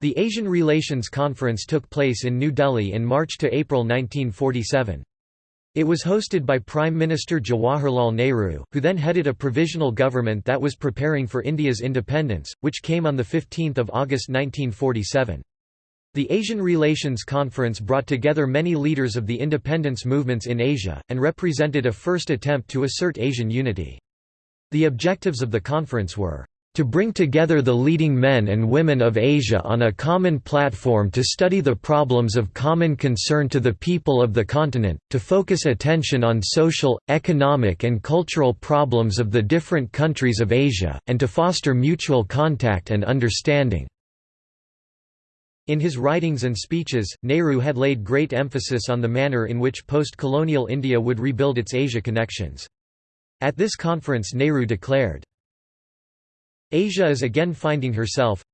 The Asian Relations Conference took place in New Delhi in March to April 1947. It was hosted by Prime Minister Jawaharlal Nehru, who then headed a provisional government that was preparing for India's independence, which came on 15 August 1947. The Asian Relations Conference brought together many leaders of the independence movements in Asia, and represented a first attempt to assert Asian unity. The objectives of the conference were to bring together the leading men and women of Asia on a common platform to study the problems of common concern to the people of the continent, to focus attention on social, economic and cultural problems of the different countries of Asia, and to foster mutual contact and understanding. In his writings and speeches, Nehru had laid great emphasis on the manner in which post-colonial India would rebuild its Asia connections. At this conference Nehru declared, Asia is again finding herself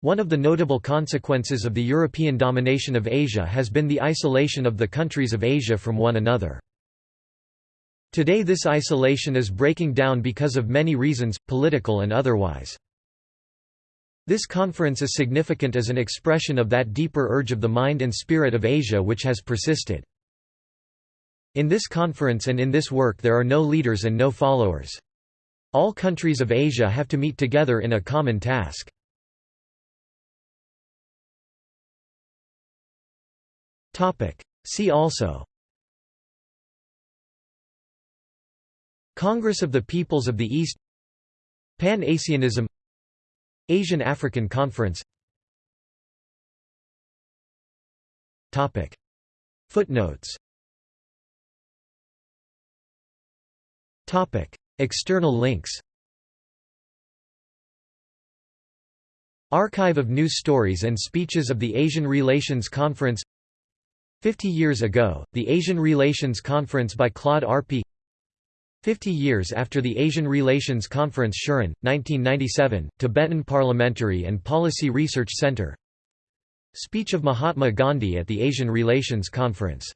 One of the notable consequences of the European domination of Asia has been the isolation of the countries of Asia from one another. Today this isolation is breaking down because of many reasons, political and otherwise. This conference is significant as an expression of that deeper urge of the mind and spirit of Asia which has persisted. In this conference and in this work there are no leaders and no followers. All countries of Asia have to meet together in a common task. See also Congress of the Peoples of the East Pan-Asianism Asian African Conference Footnotes External links. Archive of news stories and speeches of the Asian Relations Conference. 50 years ago, the Asian Relations Conference by Claude Arpi 50 years after the Asian Relations Conference Shuren, 1997, Tibetan Parliamentary and Policy Research Center. Speech of Mahatma Gandhi at the Asian Relations Conference